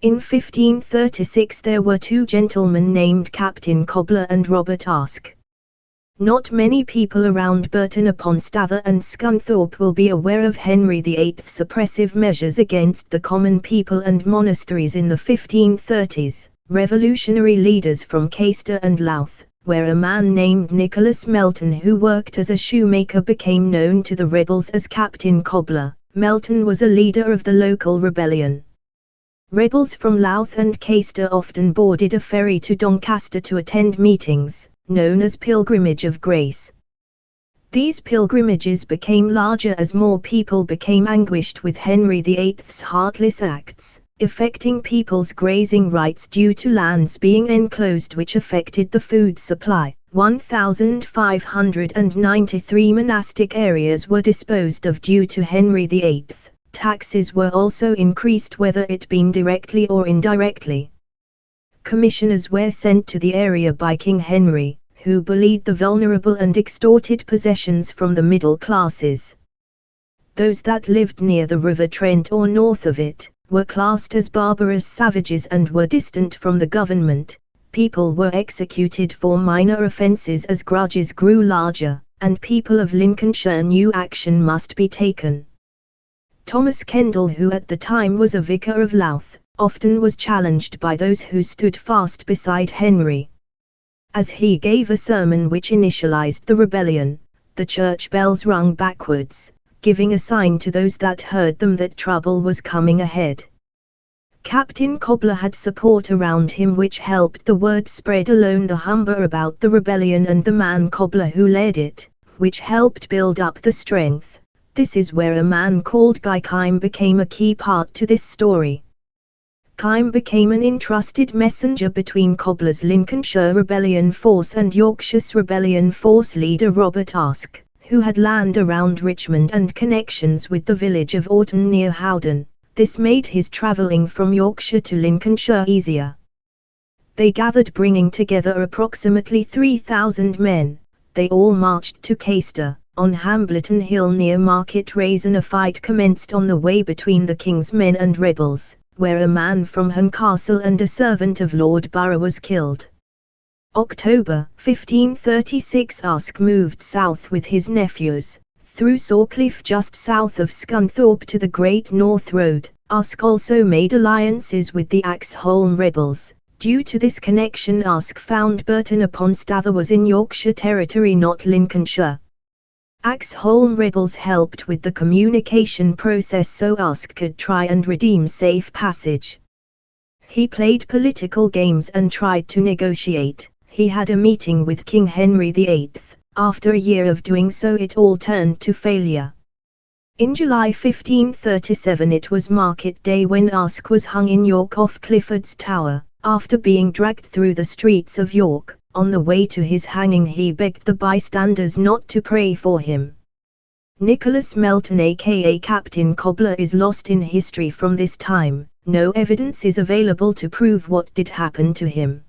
In 1536 there were two gentlemen named Captain Cobbler and Robert Aske. Not many people around Burton upon Stather and Scunthorpe will be aware of Henry VIII's oppressive measures against the common people and monasteries in the 1530s. Revolutionary leaders from Caistor and Louth, where a man named Nicholas Melton who worked as a shoemaker became known to the rebels as Captain Cobbler. Melton was a leader of the local rebellion. Rebels from Louth and Caistor often boarded a ferry to Doncaster to attend meetings, known as Pilgrimage of Grace. These pilgrimages became larger as more people became anguished with Henry VIII's heartless acts, affecting people's grazing rights due to lands being enclosed which affected the food supply. 1,593 monastic areas were disposed of due to Henry VIII. Taxes were also increased whether it been directly or indirectly commissioners were sent to the area by King Henry, who bullied the vulnerable and extorted possessions from the middle classes. Those that lived near the River Trent or north of it, were classed as barbarous savages and were distant from the government. People were executed for minor offences as grudges grew larger, and people of Lincolnshire knew action must be taken. Thomas Kendall who at the time was a vicar of Louth, often was challenged by those who stood fast beside Henry. As he gave a sermon which initialized the rebellion, the church bells rung backwards, giving a sign to those that heard them that trouble was coming ahead. Captain Cobbler had support around him which helped the word spread alone the Humber about the rebellion and the man Cobbler who led it, which helped build up the strength. This is where a man called Guy Kyme became a key part to this story. Kyme became an entrusted messenger between Cobbler's Lincolnshire Rebellion force and Yorkshire's Rebellion force leader Robert Aske, who had land around Richmond and connections with the village of Aughton near Howden. This made his travelling from Yorkshire to Lincolnshire easier. They gathered bringing together approximately 3,000 men. They all marched to Caistor, on Hambleton Hill near Market Rasen a fight commenced on the way between the king's men and rebels where a man from Ham Castle and a servant of Lord Burgh was killed. October 1536 Aske moved south with his nephews, through Sawcliffe just south of Scunthorpe to the Great North Road. Aske also made alliances with the Axholme rebels. Due to this connection Aske found Burton upon Stather was in Yorkshire territory not Lincolnshire. Axholme rebels helped with the communication process so Aske could try and redeem safe passage. He played political games and tried to negotiate. He had a meeting with King Henry VIII. After a year of doing so it all turned to failure. In July 1537 it was market day when Aske was hung in York off Clifford's Tower, after being dragged through the streets of York. On the way to his hanging he begged the bystanders not to pray for him. Nicholas Melton aka Captain Cobbler is lost in history from this time, no evidence is available to prove what did happen to him.